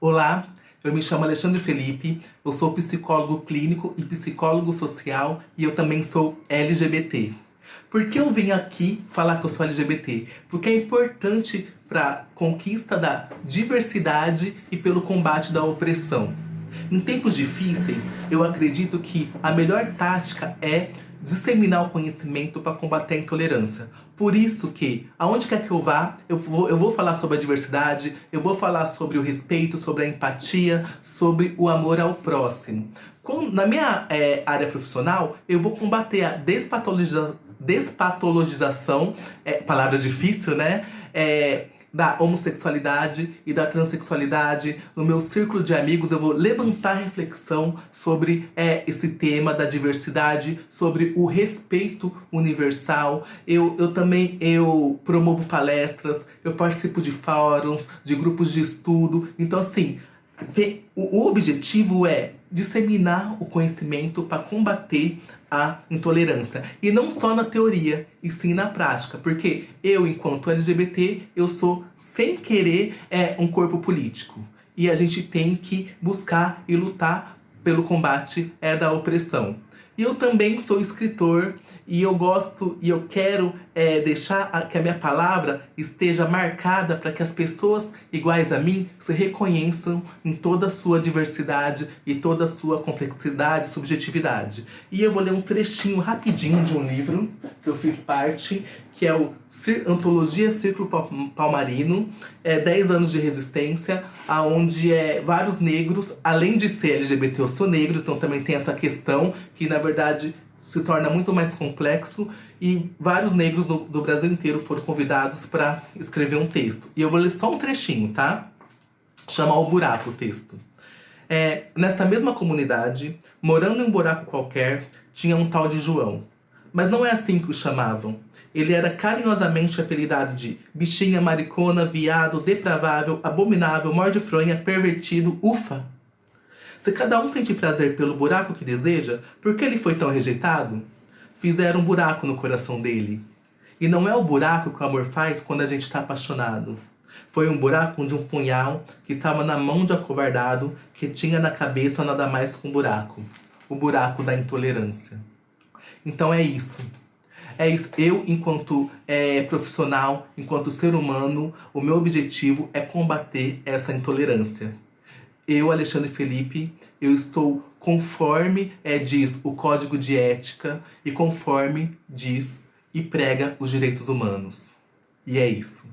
Olá, eu me chamo Alexandre Felipe, eu sou psicólogo clínico e psicólogo social e eu também sou LGBT. Por que eu vim aqui falar que eu sou LGBT? Porque é importante para a conquista da diversidade e pelo combate da opressão. Em tempos difíceis, eu acredito que a melhor tática é disseminar o conhecimento para combater a intolerância. Por isso que, aonde quer que eu vá, eu vou, eu vou falar sobre a diversidade, eu vou falar sobre o respeito, sobre a empatia, sobre o amor ao próximo. na minha é, área profissional, eu vou combater a despatologiza, despatologização, é, palavra difícil, né? É, da homossexualidade e da transexualidade. No meu círculo de amigos eu vou levantar reflexão sobre é, esse tema da diversidade, sobre o respeito universal. Eu, eu também eu promovo palestras, eu participo de fóruns, de grupos de estudo. Então assim, o, objetivo é disseminar o conhecimento para combater a intolerância. E não só na teoria, e sim na prática. Porque eu, enquanto LGBT, eu sou, sem querer, é, um corpo político. E a gente tem que buscar e lutar pelo combate é, da opressão. E eu também sou escritor e eu gosto e eu quero é, deixar a, que a minha palavra esteja marcada para que as pessoas iguais a mim se reconheçam em toda a sua diversidade e toda a sua complexidade e subjetividade. E eu vou ler um trechinho rapidinho de um livro que eu fiz parte, que é o Antologia Círculo Palmarino, é 10 anos de resistência, aonde é vários negros, além de ser LGBT, eu sou negro, então também tem essa questão que na verdade se torna muito mais complexo e vários negros do, do Brasil inteiro foram convidados para escrever um texto. E eu vou ler só um trechinho, tá? Chama O Buraco o texto. É, nesta mesma comunidade, morando em um buraco qualquer, tinha um tal de João. Mas não é assim que o chamavam. Ele era carinhosamente apelidado de bichinha, maricona, viado, depravável, abominável, morde-fronha, pervertido, ufa. Se cada um sente prazer pelo buraco que deseja, por que ele foi tão rejeitado? Fizeram um buraco no coração dele. E não é o buraco que o amor faz quando a gente está apaixonado. Foi um buraco de um punhal que estava na mão de acovardado que tinha na cabeça nada mais que um buraco. O buraco da intolerância. Então é isso. É isso. Eu, enquanto é, profissional, enquanto ser humano, o meu objetivo é combater essa intolerância. Eu, Alexandre Felipe, eu estou conforme é, diz o Código de Ética e conforme diz e prega os direitos humanos. E é isso.